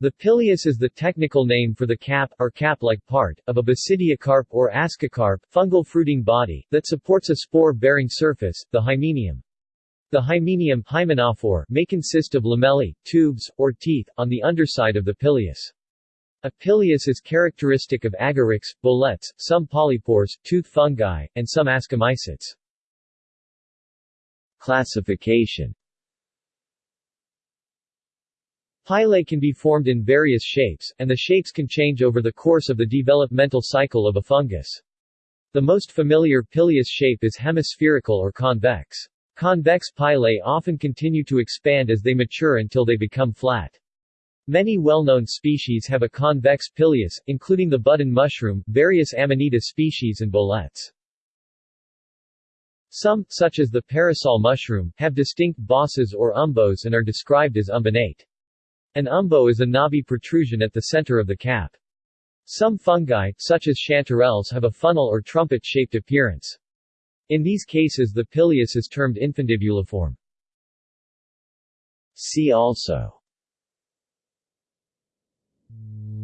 The pileus is the technical name for the cap, or cap-like part, of a basidiocarp or ascocarp fungal fruiting body, that supports a spore-bearing surface, the hymenium. The hymenium hymenophore may consist of lamellae, tubes, or teeth, on the underside of the pileus. A pileus is characteristic of agarics, boletes, some polypores, tooth fungi, and some ascomycetes. Classification Pilei can be formed in various shapes, and the shapes can change over the course of the developmental cycle of a fungus. The most familiar pileus shape is hemispherical or convex. Convex pilei often continue to expand as they mature until they become flat. Many well-known species have a convex pileus, including the button mushroom, various Amanita species and boletes. Some, such as the parasol mushroom, have distinct bosses or umbos and are described as umbonate. An umbo is a knobby protrusion at the center of the cap. Some fungi, such as chanterelles have a funnel or trumpet-shaped appearance. In these cases the pileus is termed infundibuliform. See also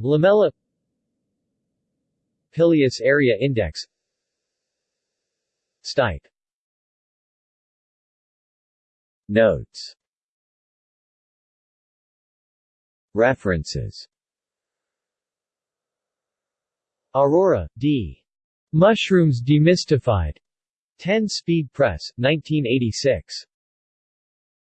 Lamella Pileus area index Stipe Notes References Arora, D. Mushrooms Demystified. 10 Speed Press, 1986.